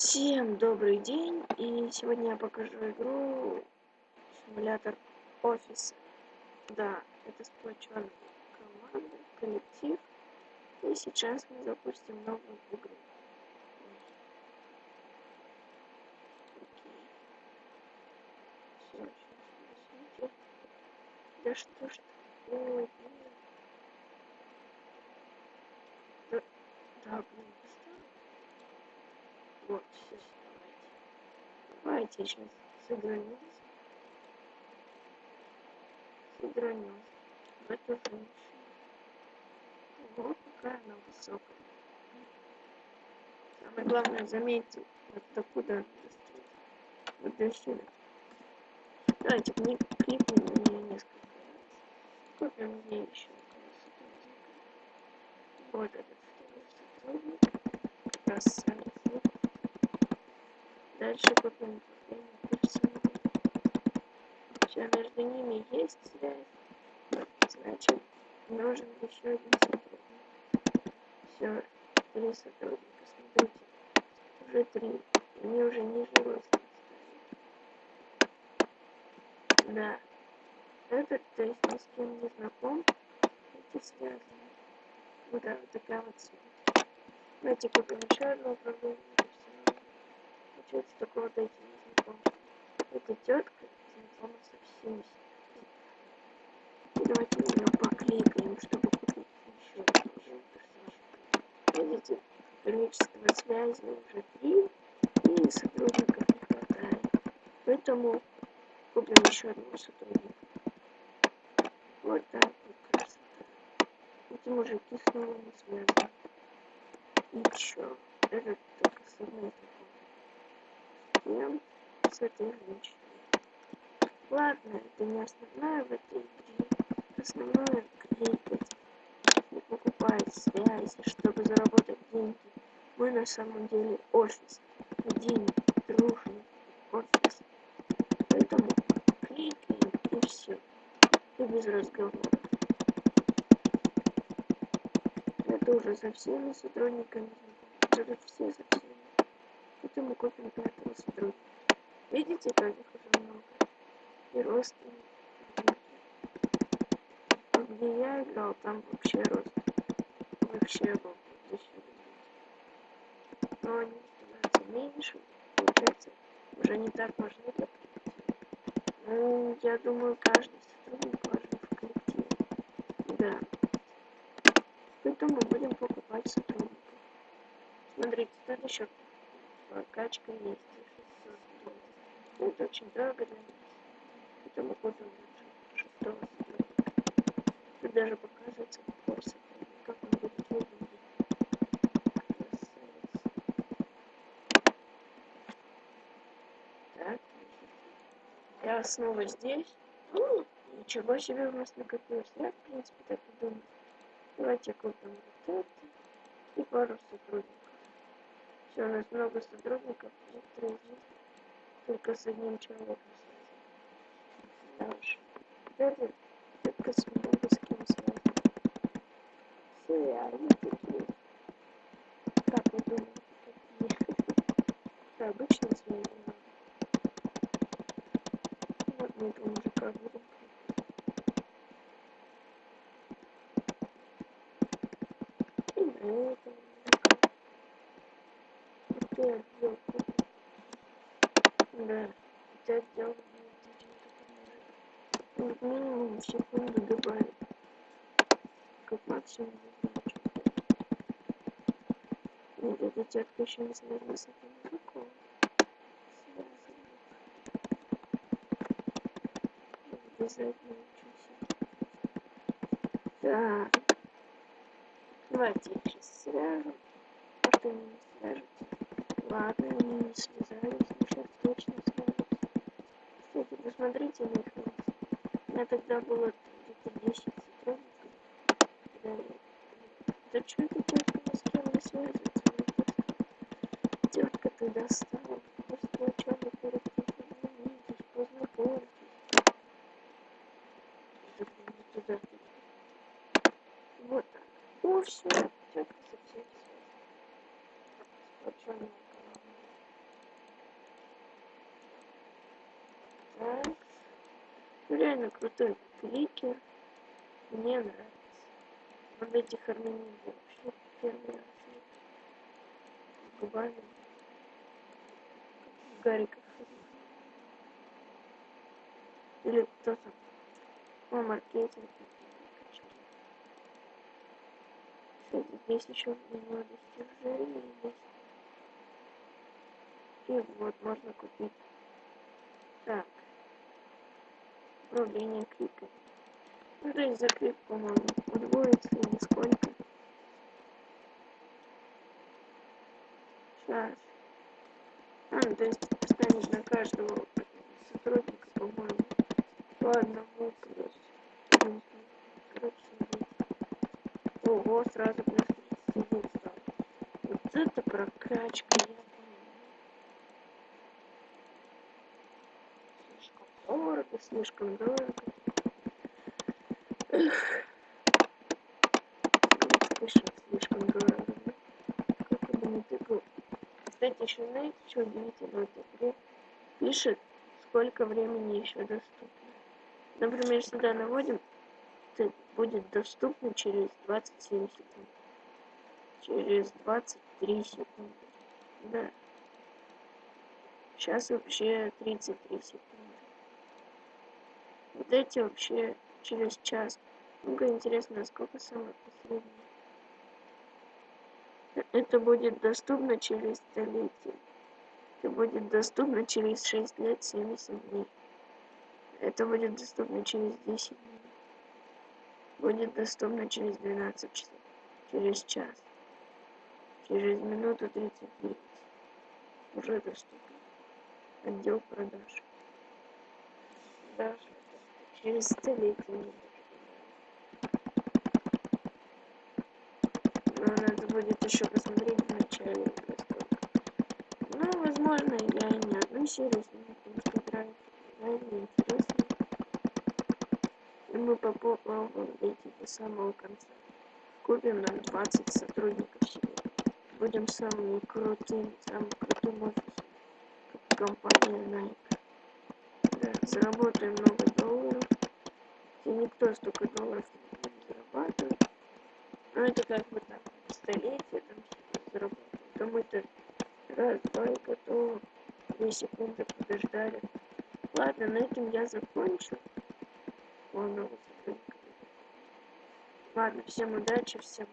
Всем добрый день, и сегодня я покажу игру симулятор офиса. Да, это сплоченная команда, коллектив, и сейчас мы запустим новую игру. Да что ж такое, блин. Да, да, блин, поставь. Вот, все, давайте. Сейчас сыграемся. Сыграемся в эту женщину. Вот какая она высокая. Самое главное, заметьте, вот достает. Вот до сюда. Давайте кни- кликнем на нее несколько раз. Купим ей еще. Вот этот сотрудник. Красавец. Дальше управление персоналом. Все, между ними есть связь. Значит, нужен еще один сотрудник. Все, три сотрудника. Смотрите, уже три. Они уже ниже роста. Да. Этот, то есть ни с кем не знаком. Эти связаны. Вот, да, вот такая вот связь. Давайте купим еще управление персоналом. Получается, вот эти не знакомы. Эта тетка знакома со всеми. Давайте на нее покликаем, чтобы купить еще один персонаж. Видите, количество связей уже три, и сотрудников не хватает. Поэтому купим еще одного сотрудника. Вот так вот красота. Эти мужики снова не связаны. Ничего, этот только с одной знакомый. С кем? С этой женщиной. Ладно, это не основное в этой игре. Основное кликать и покупать связи, чтобы заработать деньги. Мы на самом деле офис. Один дружный офис. Поэтому кликаем и все. И без разговоров. Это уже со всеми сотрудниками. Уже все со всеми. Поэтому купим пятого сотрудника. Видите, как их уже много? И родственники. А где я играл, там вообще рост. Вообще был. Но они становятся меньше. Получается, уже не так важны коллектива. Ну, я думаю, каждый сотрудник важен в коллективе. Да. Поэтому будем покупать сотрудников. Смотрите, тут еще прокачка есть. 600 долларов. Это очень дорого для нас. Поэтому купим лучше шестого сотрудника. Тут даже показывается какой сотрудник, как он будет выглядеть. Так, я снова здесь. М, Ничего себе у нас накопилось. Я, в принципе, так и думаю. Давайте купим вот это и пару сотрудников. Все, у нас много сотрудников, только с одним человеком связаны. Да уж. Это только с много с кем связаны. Все, они такие. Как вы думаете, какие? Обычные. но Вот мы этого мужика будем. И на этого мужика. И ты отдел купим. Да, ты отдел будет как минимум секунду добавить. Как максимум что Нет, эта тетка еще не связана с этим. Связана. Обязательно учусь. Так. Давайте их сейчас свяжем. Может они не свяжутся. Ладно, они не связались, но сейчас точно свяжутся. Кстати, посмотрите на их лица. У меня тогда было где-то 10 сотрудников. Да, да что эта тетка ни с кем не связывается? Тетка ты достала. Просто о чем вы познакомитесь, не туда. Вот так. О, все, тетка со всеми связана. Команда. Реально крутой кликер. Мне нравится. Вот эти хармонии вообще первый раз. Губами. Гариков. Или кто там? О, маркетинг. Здесь еще много достижений есть. И вот можно купить. Так. Управление кликом. Ну, то есть за клик, по-моему, удвоится или сколько. Сейчас. А, ну, то есть станет на каждого сотрудника, по-моему, по одному плюс. Короче, Ого, сразу плюс 31 стал. Вот это прокачка, я понимаю. Слишком дорого, слишком. Эх. Пишет слишком дорого. Как бы не тыкал. Кстати, еще знаете, что удивительно в этой игре? Пишет, сколько времени еще доступно. Например, сюда наводим будет доступно через 27 секунд. Через 23 секунды. Да. Сейчас вообще 33 секунды. Вот эти вообще через час. Ну-ка, интересно, сколько самое последнее? Это будет доступно через столетие. Это будет доступно через 6 лет 70 дней. Это будет доступно через 10 дней будет доступно через 12 часов, через час, через минуту 39. Уже доступно. Отдел продаж. Даже через столетие. Но надо будет еще посмотреть в начале. Ну, возможно, я и не одну серию сниму, потому что реально интересно мы попробуем дойти до самого конца. Купим нам 20 сотрудников себе. Будем самыми крутыми, самым крутым офисом, компания Nike. Заработаем много долларов. И никто столько долларов не зарабатывает. Но это как бы там столетие там заработать. То мы-то раз, два и готово. Две секунды подождали. Ладно, на этом я закончу Ладно, всем удачи, всем